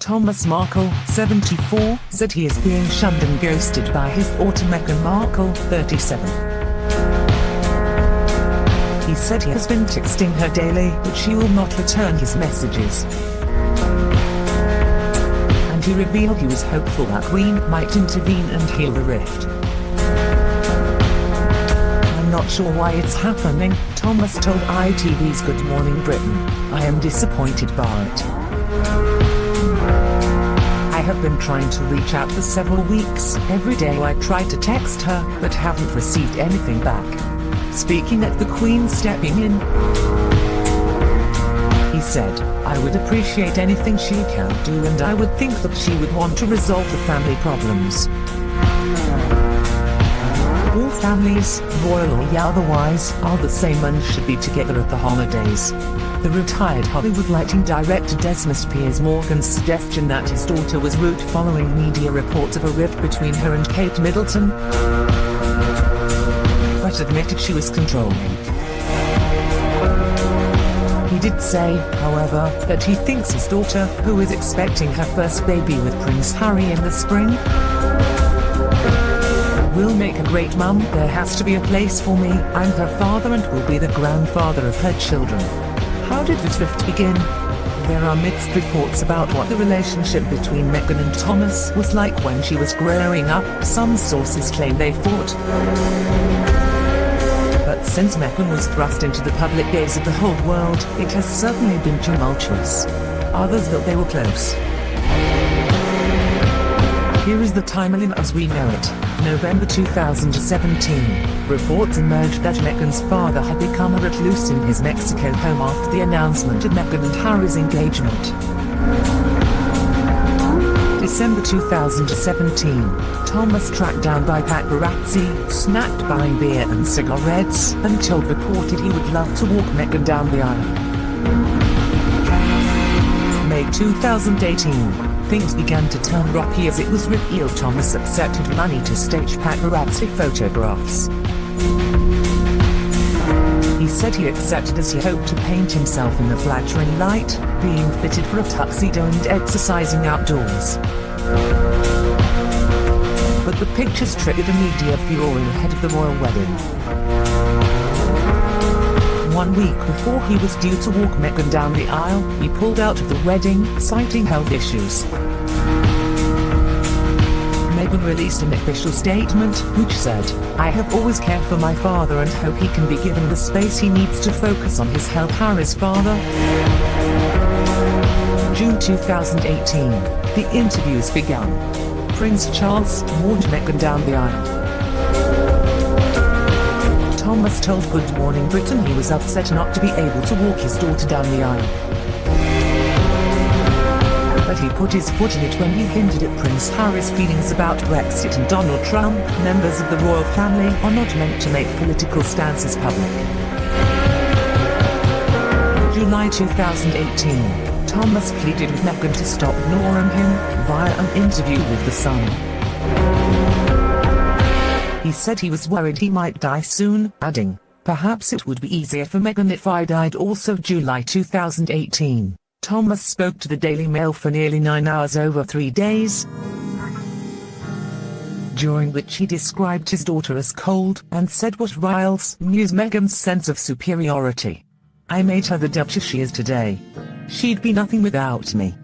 Thomas Markle, 74, said he is being shunned and ghosted by his Meghan Markle, 37. He said he has been texting her daily, but she will not return his messages. And he revealed he was hopeful that Queen might intervene and heal the rift. I'm not sure why it's happening, Thomas told ITV's Good Morning Britain. I am disappointed by it. I have been trying to reach out for several weeks. Every day I try to text her, but haven't received anything back. Speaking at the Queen stepping in, he said, I would appreciate anything she can do and I would think that she would want to resolve the family problems. All families, royal or otherwise, are the same and should be together at the holidays. The retired Hollywood lighting director Desmond Piers Morgan's suggestion that his daughter was rude following media reports of a rift between her and Kate Middleton, but admitted she was controlling. He did say, however, that he thinks his daughter, who is expecting her first baby with Prince Harry in the spring, will make a great mum. There has to be a place for me. I'm her father and will be the grandfather of her children. How did the rift begin? There are mixed reports about what the relationship between Meghan and Thomas was like when she was growing up. Some sources claim they fought. But since Meghan was thrust into the public gaze of the whole world, it has certainly been tumultuous. Others that they were close. Here is the timeline as we know it. November 2017. Reports emerged that Meghan's father had become a recluse in his Mexico home after the announcement of Meghan and Harry's engagement. December 2017. Thomas tracked down by paparazzi, snapped buying beer and cigarettes, and told reported he would love to walk Meghan down the aisle. May 2018 things began to turn rocky as it was revealed Thomas accepted money to stage paparazzi photographs. He said he accepted as he hoped to paint himself in the flattering light, being fitted for a tuxedo and exercising outdoors. But the pictures triggered a media furor ahead of the royal wedding. One week before he was due to walk Meghan down the aisle, he pulled out of the wedding, citing health issues. Meghan released an official statement, which said, I have always cared for my father and hope he can be given the space he needs to focus on his health. Harry's father. June 2018. The interviews began. Prince Charles walked Meghan down the aisle. Thomas told Good Morning Britain he was upset not to be able to walk his daughter down the aisle. But he put his foot in it when he hinted at Prince Harry's feelings about Brexit and Donald Trump. Members of the royal family are not meant to make political stances public. July 2018. Thomas pleaded with Meghan to stop ignoring him, via an interview with The Sun. He said he was worried he might die soon, adding, Perhaps it would be easier for Meghan if I died also July 2018. Thomas spoke to the Daily Mail for nearly nine hours over three days, during which he described his daughter as cold and said what riles Muse Meghan's sense of superiority. I made her the Duchess she is today. She'd be nothing without me.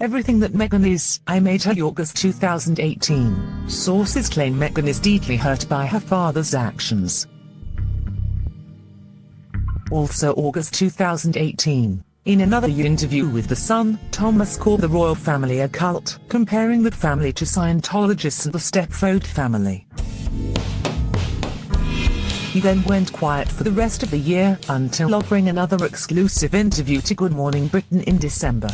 Everything that Meghan is, I made her August 2018. Sources claim Meghan is deeply hurt by her father's actions. Also August 2018. In another interview with The Sun, Thomas called the royal family a cult, comparing the family to Scientologists and the Stepford family. He then went quiet for the rest of the year, until offering another exclusive interview to Good Morning Britain in December.